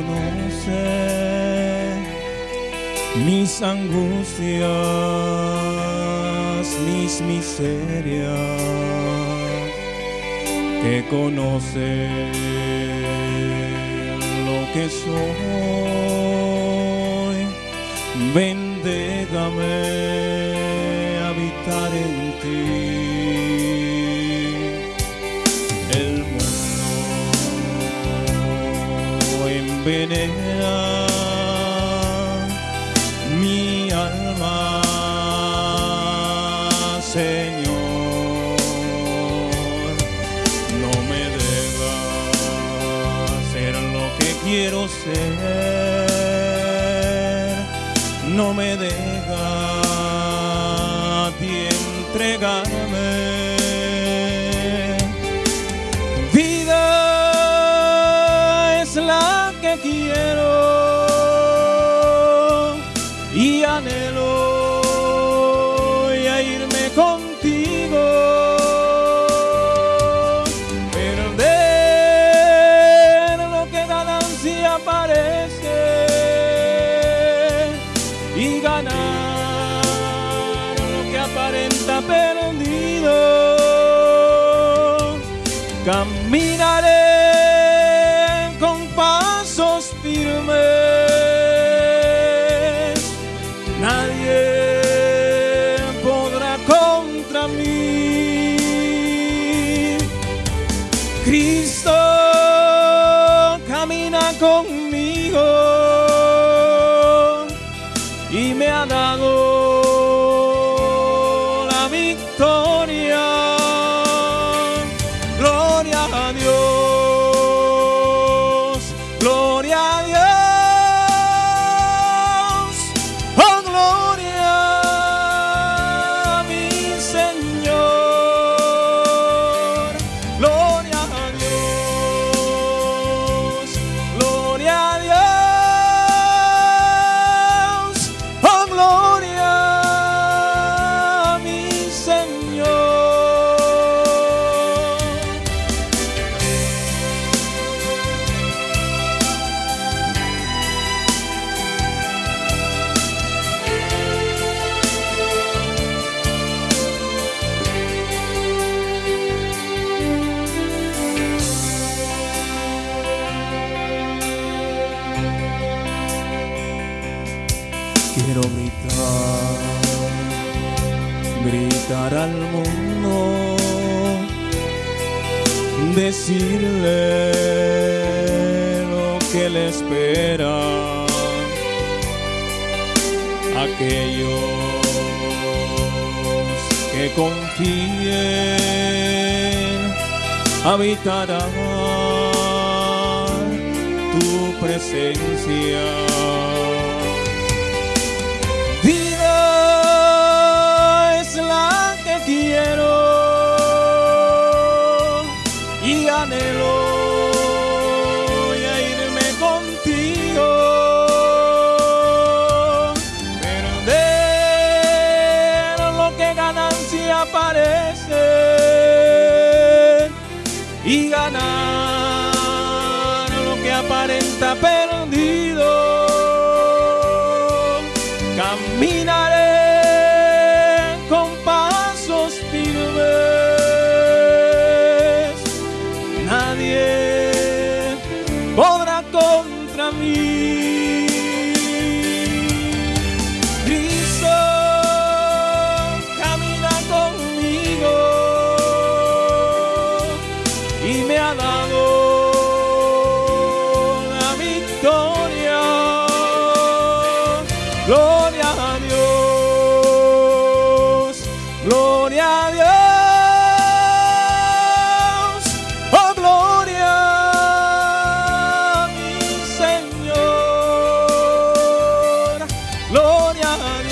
conoce mis angustias, mis miserias, que conoce lo que soy. Ven, déjame habitar en ti. Envenena mi alma, Señor. No me dejas ser lo que quiero ser. No me dejas ti entregarme. Y anhelo ya irme contigo. Perder lo que ganancia parece y ganar lo que aparenta perdido. Caminaré y me ha dado la victoria. Gloria a Dios, gloria a Dios, Quiero gritar, gritar al mundo, decirle lo que le espera. Aquellos que confíen habitarán tu presencia. Vida es la que quiero y anhelo ya irme contigo. Perder lo que ganancia parece y ganar lo que aparenta. Cristo camina conmigo y me ha dado la victoria. Gloria a Dios, gloria a Dios, gloria